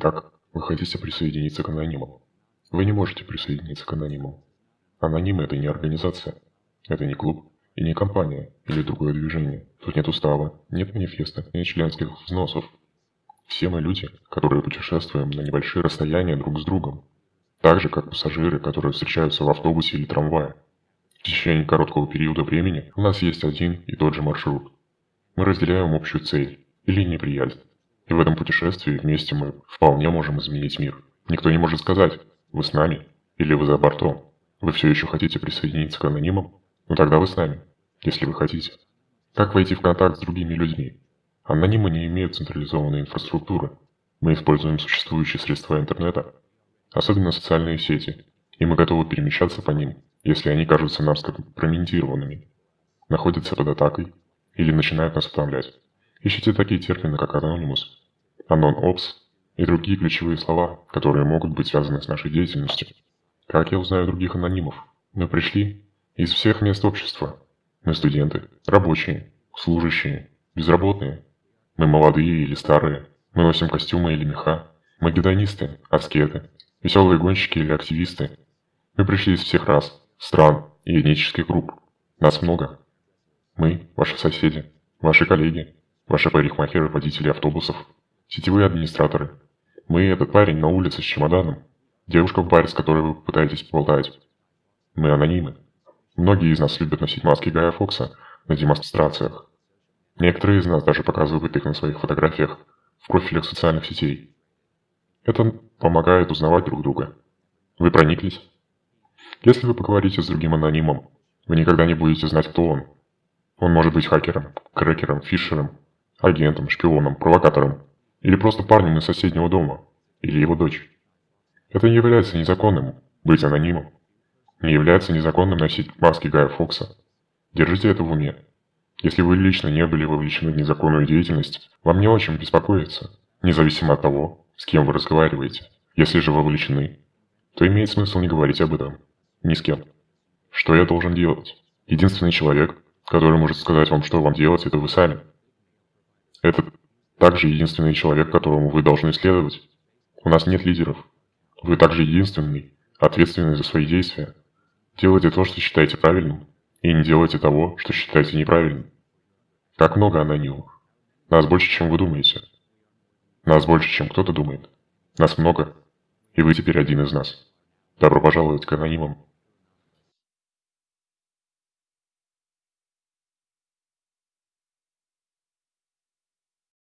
Итак, вы хотите присоединиться к анонимам. Вы не можете присоединиться к анонимам. Анонимы – это не организация, это не клуб и не компания или другое движение. Тут нет устава, нет манифеста, нет членских взносов. Все мы люди, которые путешествуем на небольшие расстояния друг с другом. Так же, как пассажиры, которые встречаются в автобусе или трамвае. В течение короткого периода времени у нас есть один и тот же маршрут. Мы разделяем общую цель или неприязнь. И в этом путешествии вместе мы вполне можем изменить мир. Никто не может сказать, вы с нами или вы за бортом. Вы все еще хотите присоединиться к анонимам? Ну тогда вы с нами, если вы хотите. Как войти в контакт с другими людьми? Анонимы не имеют централизованной инфраструктуры. Мы используем существующие средства интернета, особенно социальные сети, и мы готовы перемещаться по ним, если они кажутся нам скомпрометированными, находятся под атакой или начинают нас утомлять. Ищите такие термины, как анонимус, anon-ops и другие ключевые слова, которые могут быть связаны с нашей деятельностью. Как я узнаю других анонимов? Мы пришли из всех мест общества. Мы студенты, рабочие, служащие, безработные. Мы молодые или старые. Мы носим костюмы или меха. Мы гедонисты, аскеты, веселые гонщики или активисты. Мы пришли из всех рас, стран и этнических групп. Нас много. Мы – ваши соседи, ваши коллеги, ваши парикмахеры, водители автобусов, сетевые администраторы. Мы – этот парень на улице с чемоданом, девушка в баре, с которой вы пытаетесь поболтать. Мы анонимы. Многие из нас любят носить маски Гая Фокса на демонстрациях. Некоторые из нас даже показывают их на своих фотографиях в профилях социальных сетей. Это помогает узнавать друг друга. Вы прониклись? Если вы поговорите с другим анонимом, вы никогда не будете знать, кто он. Он может быть хакером, крекером, фишером, агентом, шпионом, провокатором, или просто парнем из соседнего дома, или его дочь. Это не является незаконным быть анонимом. Не является незаконным носить маски Гая Фокса. Держите это в уме. Если вы лично не были вовлечены в незаконную деятельность, вам не о чем беспокоиться, независимо от того, с кем вы разговариваете. Если же вовлечены, то имеет смысл не говорить об этом. Ни с кем. Что я должен делать? Единственный человек, который может сказать вам, что вам делать, это вы сами. Это также единственный человек, которому вы должны следовать. У нас нет лидеров. Вы также единственный, ответственный за свои действия. Делайте то, что считаете правильным, и не делайте того, что считаете неправильным. Как много анонимов. Нас больше, чем вы думаете. Нас больше, чем кто-то думает. Нас много, и вы теперь один из нас. Добро пожаловать к анонимам.